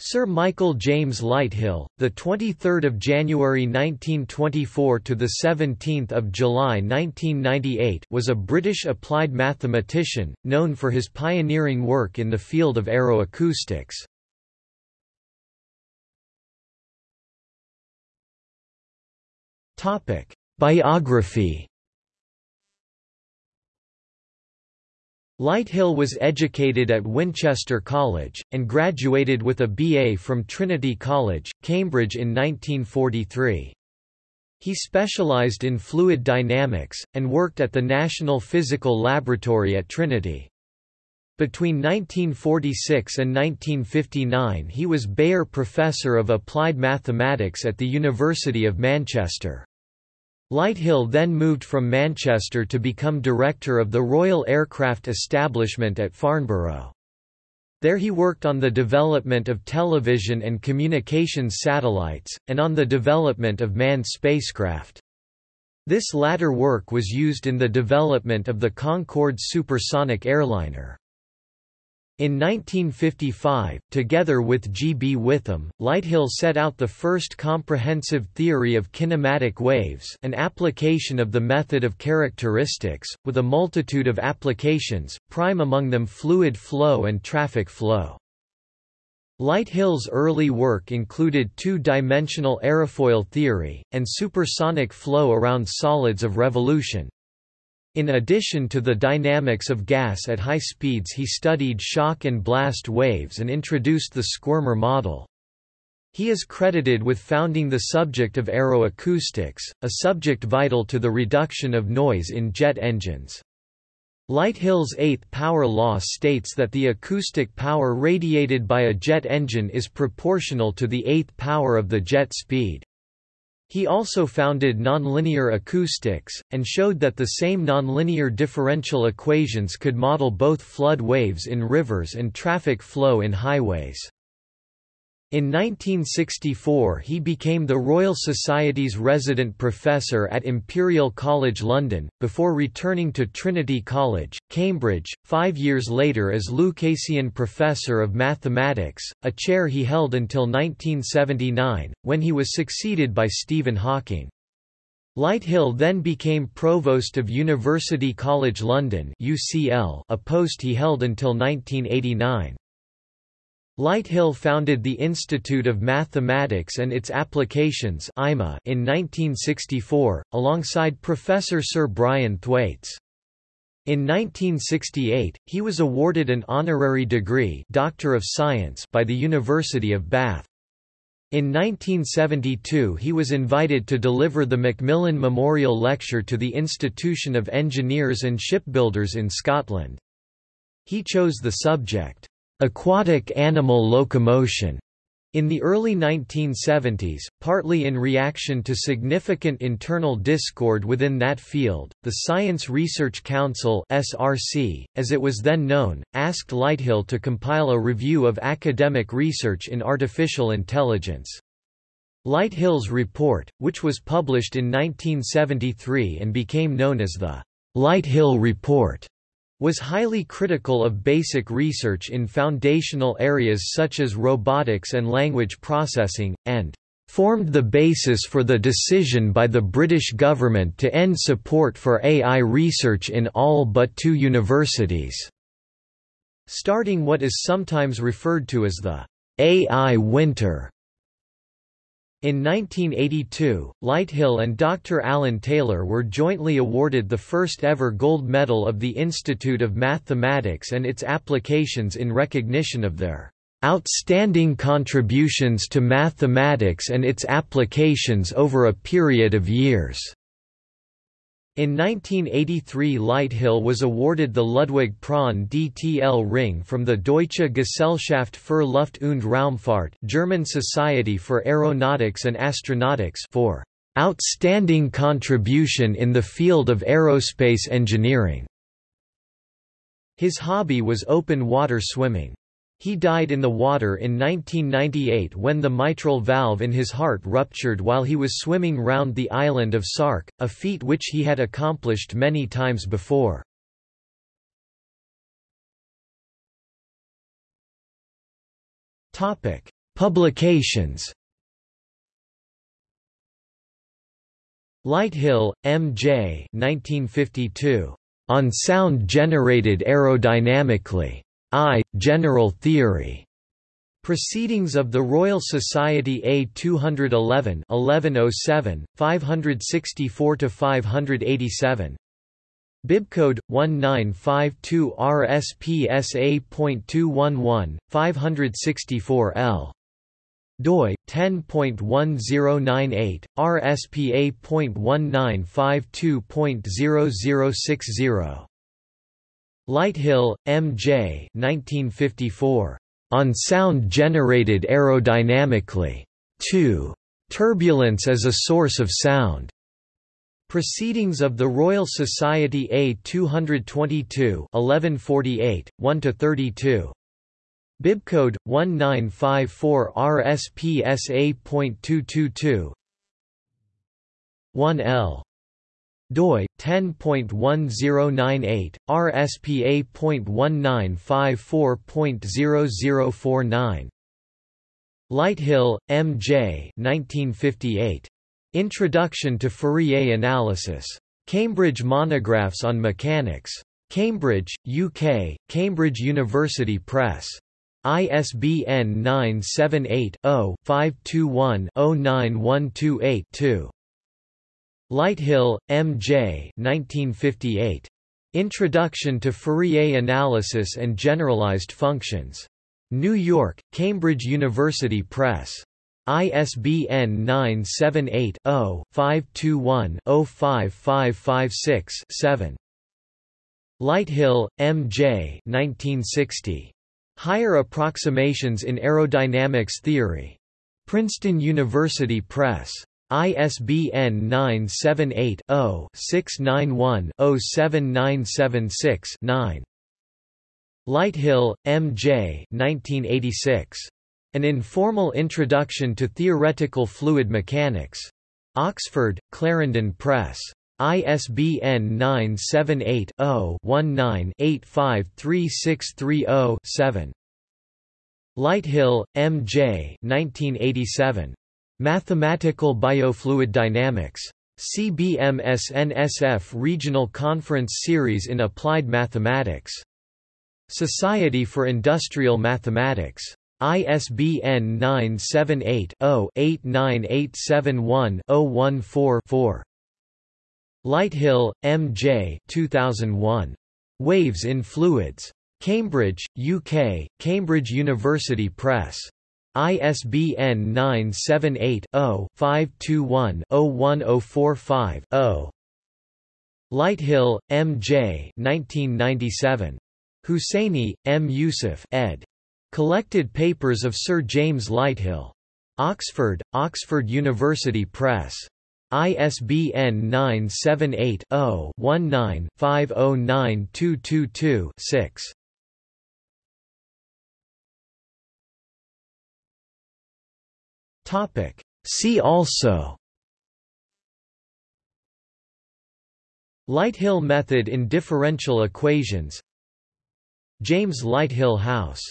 Sir Michael James Lighthill, the 23rd of January 1924 to the 17th of July 1998, was a British applied mathematician known for his pioneering work in the field of aeroacoustics. Topic: Biography Lighthill was educated at Winchester College, and graduated with a BA from Trinity College, Cambridge in 1943. He specialised in fluid dynamics, and worked at the National Physical Laboratory at Trinity. Between 1946 and 1959 he was Beyer Professor of Applied Mathematics at the University of Manchester. Lighthill then moved from Manchester to become director of the Royal Aircraft Establishment at Farnborough. There he worked on the development of television and communications satellites, and on the development of manned spacecraft. This latter work was used in the development of the Concorde supersonic airliner. In 1955, together with G. B. Whitham, Lighthill set out the first comprehensive theory of kinematic waves an application of the method of characteristics, with a multitude of applications, prime among them fluid flow and traffic flow. Lighthill's early work included two-dimensional aerofoil theory, and supersonic flow around solids of revolution, in addition to the dynamics of gas at high speeds he studied shock and blast waves and introduced the Squirmer model. He is credited with founding the subject of aeroacoustics, a subject vital to the reduction of noise in jet engines. Lighthill's eighth power law states that the acoustic power radiated by a jet engine is proportional to the eighth power of the jet speed. He also founded nonlinear acoustics, and showed that the same nonlinear differential equations could model both flood waves in rivers and traffic flow in highways. In 1964 he became the Royal Society's resident professor at Imperial College London, before returning to Trinity College, Cambridge, five years later as Lucasian Professor of Mathematics, a chair he held until 1979, when he was succeeded by Stephen Hawking. Lighthill then became Provost of University College London UCL, a post he held until 1989. Lighthill founded the Institute of Mathematics and its Applications in 1964, alongside Professor Sir Brian Thwaites. In 1968, he was awarded an honorary degree Doctor of Science by the University of Bath. In 1972 he was invited to deliver the Macmillan Memorial Lecture to the Institution of Engineers and Shipbuilders in Scotland. He chose the subject, aquatic animal locomotion in the early 1970s, partly in reaction to significant internal discord within that field, the Science Research Council (SRC), as it was then known, asked Lighthill to compile a review of academic research in artificial intelligence. Lighthill's report, which was published in 1973 and became known as the Lighthill Report, was highly critical of basic research in foundational areas such as robotics and language processing, and formed the basis for the decision by the British government to end support for AI research in all but two universities, starting what is sometimes referred to as the AI winter. In 1982, Lighthill and Dr. Alan Taylor were jointly awarded the first ever gold medal of the Institute of Mathematics and its applications in recognition of their outstanding contributions to mathematics and its applications over a period of years. In 1983 Lighthill was awarded the Ludwig Prandtl Ring from the Deutsche Gesellschaft für Luft- und Raumfahrt German Society for Aeronautics and Astronautics for "...outstanding contribution in the field of aerospace engineering." His hobby was open water swimming. He died in the water in 1998 when the mitral valve in his heart ruptured while he was swimming round the island of Sark, a feat which he had accomplished many times before. Publications Lighthill, M. J. 1952. On Sound Generated Aerodynamically. I. General Theory. Proceedings of the Royal Society A 211 1107, 564–587 Bibcode 1952 RSPSA.211 564 L doi 10.1098 RSPA.1952.0060 Lighthill, M. J. 1954. On sound generated aerodynamically. 2. Turbulence as a source of sound. Proceedings of the Royal Society A 222 1148, 1–32. Bibcode 1954 RSPSA.222 1L doi 10.1098 RSPA.1954.0049 Lighthill, M. J. 1958. Introduction to Fourier Analysis. Cambridge Monographs on Mechanics. Cambridge, UK, Cambridge University Press. ISBN 978-0-521-09128-2. Lighthill, M. J. 1958. Introduction to Fourier Analysis and Generalized Functions. New York, Cambridge University Press. ISBN 978-0-521-05556-7. Lighthill, M. J. 1960. Higher Approximations in Aerodynamics Theory. Princeton University Press. ISBN 978-0-691-07976-9. Lighthill, M. J. 1986. An Informal Introduction to Theoretical Fluid Mechanics. Oxford, Clarendon Press. ISBN 978-0-19-853630-7. Lighthill, M. J. 1987. Mathematical Biofluid Dynamics. CBMS-NSF Regional Conference Series in Applied Mathematics. Society for Industrial Mathematics. ISBN 978-0-89871-014-4. Lighthill, M. J. 2001. Waves in Fluids. Cambridge, UK, Cambridge University Press. ISBN 978-0-521-01045-0. Lighthill, M. J. 1997. Hussaini, M. Yousuff ed. Collected Papers of Sir James Lighthill. Oxford, Oxford University Press. ISBN 978-0-19-509222-6. Topic. See also Lighthill method in differential equations James Lighthill House